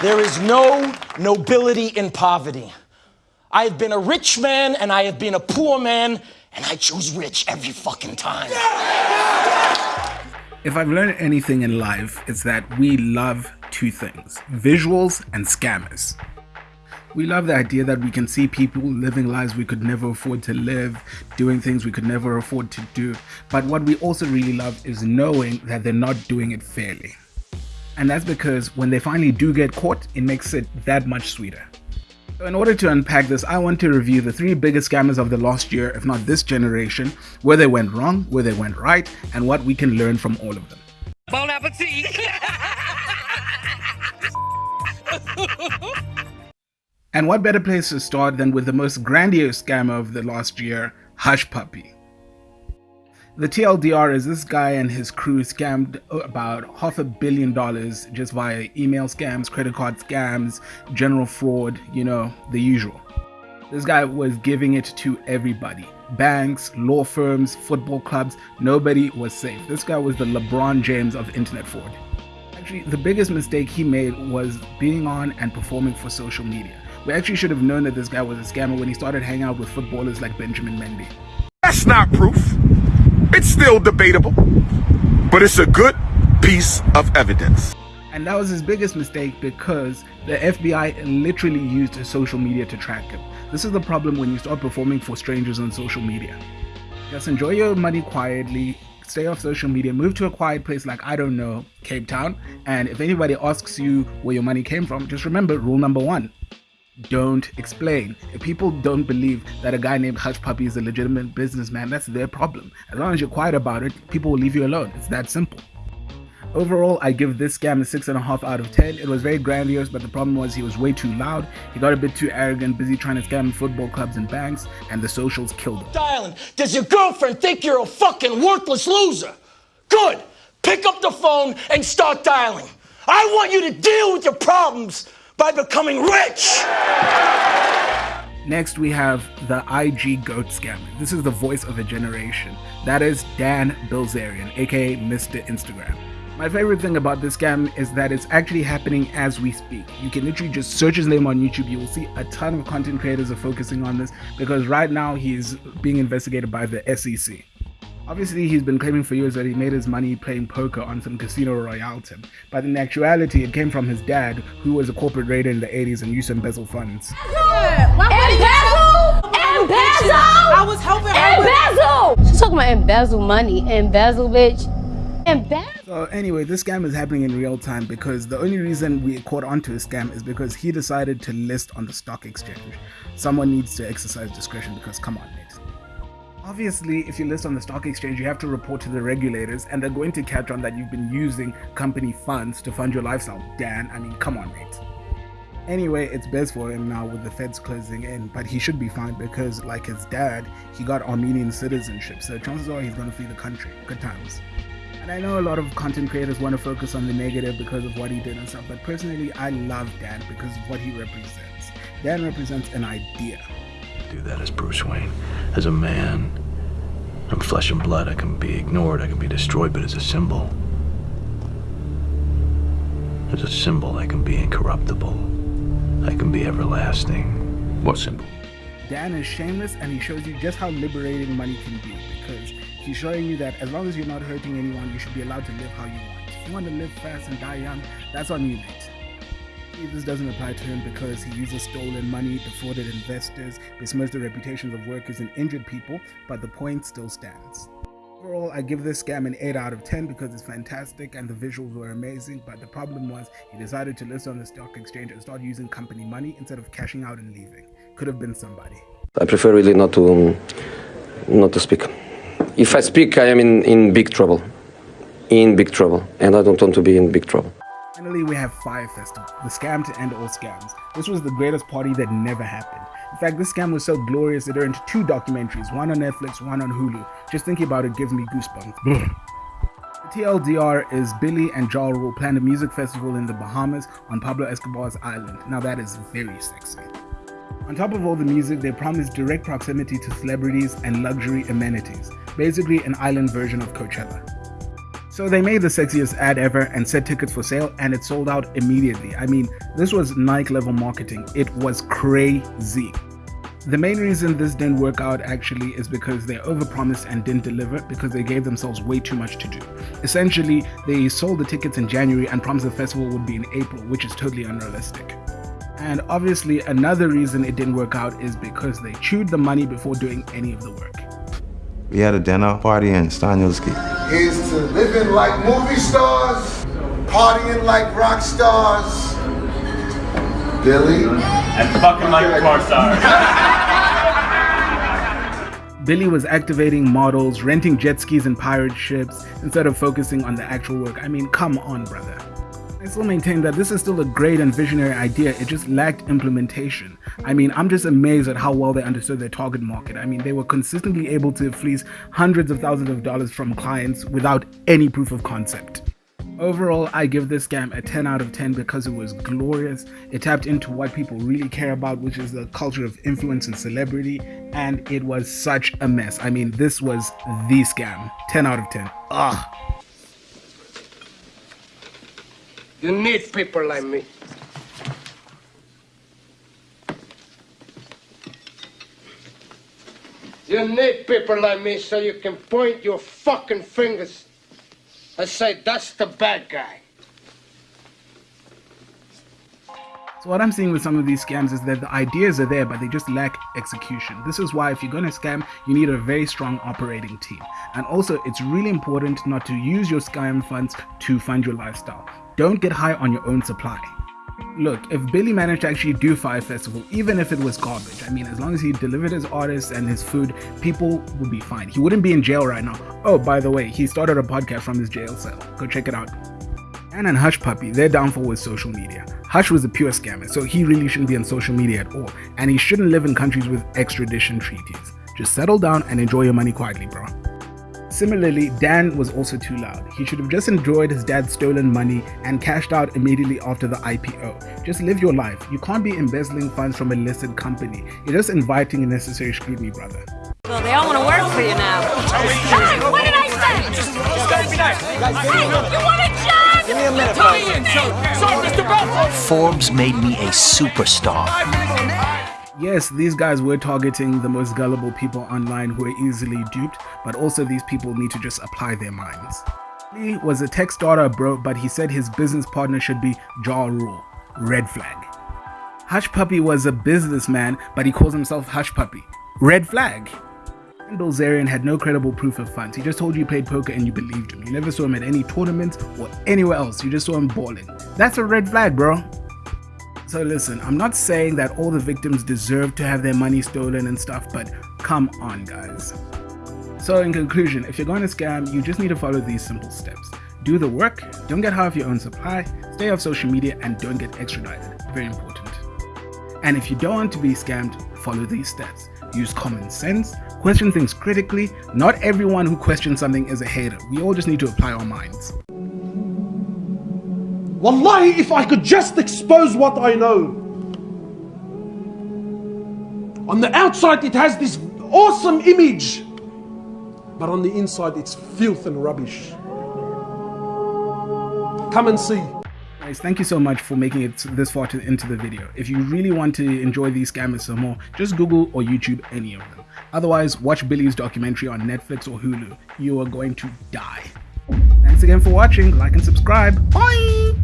There is no nobility in poverty. I have been a rich man and I have been a poor man, and I choose rich every fucking time. If I've learned anything in life, it's that we love two things visuals and scammers. We love the idea that we can see people living lives we could never afford to live, doing things we could never afford to do. But what we also really love is knowing that they're not doing it fairly. And that's because when they finally do get caught, it makes it that much sweeter. So in order to unpack this, I want to review the three biggest scammers of the last year, if not this generation, where they went wrong, where they went right, and what we can learn from all of them. Bon appetit! and what better place to start than with the most grandiose scammer of the last year, Hushpuppi. The TLDR is this guy and his crew scammed about half a billion dollars just via email scams, credit card scams, general fraud, you know, the usual. This guy was giving it to everybody banks, law firms, football clubs, nobody was safe. This guy was the LeBron James of internet fraud. Actually, the biggest mistake he made was being on and performing for social media. We actually should have known that this guy was a scammer when he started hanging out with footballers like Benjamin Mendy. That's not proof. It's still debatable, but it's a good piece of evidence. And that was his biggest mistake because the FBI literally used social media to track him. This is the problem when you start performing for strangers on social media. Just enjoy your money quietly, stay off social media, move to a quiet place like, I don't know, Cape Town. And if anybody asks you where your money came from, just remember rule number one don't explain. If people don't believe that a guy named Hushpuppi is a legitimate businessman, that's their problem. As long as you're quiet about it, people will leave you alone. It's that simple. Overall, I give this scam a 6.5 out of 10. It was very grandiose, but the problem was he was way too loud. He got a bit too arrogant, busy trying to scam football clubs and banks, and the socials killed him. Dialing. Does your girlfriend think you're a fucking worthless loser? Good. Pick up the phone and start dialing. I want you to deal with your problems by becoming rich. Next, we have the IG GOAT scammer. This is the voice of a generation. That is Dan Bilzerian, aka Mr. Instagram. My favorite thing about this scam is that it's actually happening as we speak. You can literally just search his name on YouTube. You will see a ton of content creators are focusing on this because right now he's being investigated by the SEC. Obviously, he's been claiming for years that he made his money playing poker on some Casino Royale tip, but in actuality, it came from his dad, who was a corporate raider in the 80s and used to embezzle funds. Embezzle! Embezzle! I was helping her Embezzle! She's talking about embezzle money. Embezzle, bitch. Embezzle. So anyway, this scam is happening in real time because the only reason we caught onto a scam is because he decided to list on the stock exchange. Someone needs to exercise discretion because come on, mate. Obviously, if you list on the stock exchange, you have to report to the regulators, and they're going to catch on that you've been using company funds to fund your lifestyle. Dan, I mean, come on, mate. Anyway, it's best for him now with the feds closing in, but he should be fine because, like his dad, he got Armenian citizenship, so chances are he's going to flee the country. Good times. And I know a lot of content creators want to focus on the negative because of what he did and stuff, but personally, I love Dan because of what he represents. Dan represents an idea do that as Bruce Wayne. As a man, I'm flesh and blood. I can be ignored, I can be destroyed, but as a symbol, as a symbol, I can be incorruptible. I can be everlasting. What symbol? Dan is shameless and he shows you just how liberating money can be because he's showing you that as long as you're not hurting anyone, you should be allowed to live how you want. If you want to live fast and die young, that's on you, mate this doesn't apply to him because he uses stolen money, defrauded investors, besmirched the reputations of workers and injured people, but the point still stands. Overall, I give this scam an 8 out of 10 because it's fantastic and the visuals were amazing, but the problem was he decided to list on the stock exchange and start using company money instead of cashing out and leaving. Could have been somebody. I prefer really not to, not to speak. If I speak, I am in, in big trouble. In big trouble. And I don't want to be in big trouble. Finally, we have Fyre Festival, the scam to end all scams. This was the greatest party that never happened. In fact, this scam was so glorious it earned two documentaries, one on Netflix, one on Hulu. Just thinking about it gives me goosebumps. the TLDR is Billy and Ja Rule plan a music festival in the Bahamas on Pablo Escobar's island. Now that is very sexy. On top of all the music, they promised direct proximity to celebrities and luxury amenities. Basically, an island version of Coachella. So they made the sexiest ad ever and set tickets for sale and it sold out immediately. I mean, this was Nike level marketing. It was crazy. The main reason this didn't work out actually is because they overpromised and didn't deliver because they gave themselves way too much to do. Essentially, they sold the tickets in January and promised the festival would be in April, which is totally unrealistic. And obviously, another reason it didn't work out is because they chewed the money before doing any of the work. We had a dinner party in Stanielski. Is to living like movie stars, partying like rock stars. Billy. And fucking like porn stars. Billy was activating models, renting jet skis and pirate ships instead of focusing on the actual work. I mean, come on, brother. I still maintain that this is still a great and visionary idea, it just lacked implementation. I mean, I'm just amazed at how well they understood their target market. I mean, they were consistently able to fleece hundreds of thousands of dollars from clients without any proof of concept. Overall, I give this scam a 10 out of 10 because it was glorious. It tapped into what people really care about, which is the culture of influence and celebrity, and it was such a mess. I mean, this was the scam. 10 out of 10. Ugh. You need people like me. You need people like me so you can point your fucking fingers and say that's the bad guy. So what I'm seeing with some of these scams is that the ideas are there, but they just lack execution. This is why if you're going to scam, you need a very strong operating team. And also, it's really important not to use your scam funds to fund your lifestyle. Don't get high on your own supply. Look, if Billy managed to actually do Fyre Festival, even if it was garbage, I mean, as long as he delivered his artists and his food, people would be fine. He wouldn't be in jail right now. Oh, by the way, he started a podcast from his jail cell. Go check it out. Dan and Hushpuppi, their downfall was social media. Hush was a pure scammer, so he really shouldn't be on social media at all, and he shouldn't live in countries with extradition treaties. Just settle down and enjoy your money quietly, bro. Similarly, Dan was also too loud. He should have just enjoyed his dad's stolen money and cashed out immediately after the IPO. Just live your life. You can't be embezzling funds from a listed company. You're just inviting unnecessary scrutiny, brother. Well, they all want to work for you now. Hey, what did I say? Just, just gotta be nice. Hey, you want a job? Give me a minute, Sorry, Mr. Forbes made me a superstar. Yes, these guys were targeting the most gullible people online who are easily duped, but also these people need to just apply their minds. Lee was a tech startup bro, but he said his business partner should be Ja Rule. Red flag. Hushpuppi was a businessman, but he calls himself Hushpuppi. Red flag. And Bilzerian had no credible proof of funds. He just told you he played poker and you believed him. You never saw him at any tournaments or anywhere else. You just saw him balling. That's a red flag, bro. So listen, I'm not saying that all the victims deserve to have their money stolen and stuff, but come on guys. So in conclusion, if you're going to scam, you just need to follow these simple steps. Do the work, don't get half your own supply, stay off social media and don't get extradited. Very important. And if you don't want to be scammed, follow these steps. Use common sense, question things critically. Not everyone who questions something is a hater. We all just need to apply our minds. Wallahi, if I could just expose what I know. On the outside, it has this awesome image, but on the inside, it's filth and rubbish. Come and see. Guys, thank you so much for making it this far to, into the video. If you really want to enjoy these scammers some more, just Google or YouTube any of them. Otherwise, watch Billy's documentary on Netflix or Hulu. You are going to die. Thanks again for watching. Like and subscribe. Bye!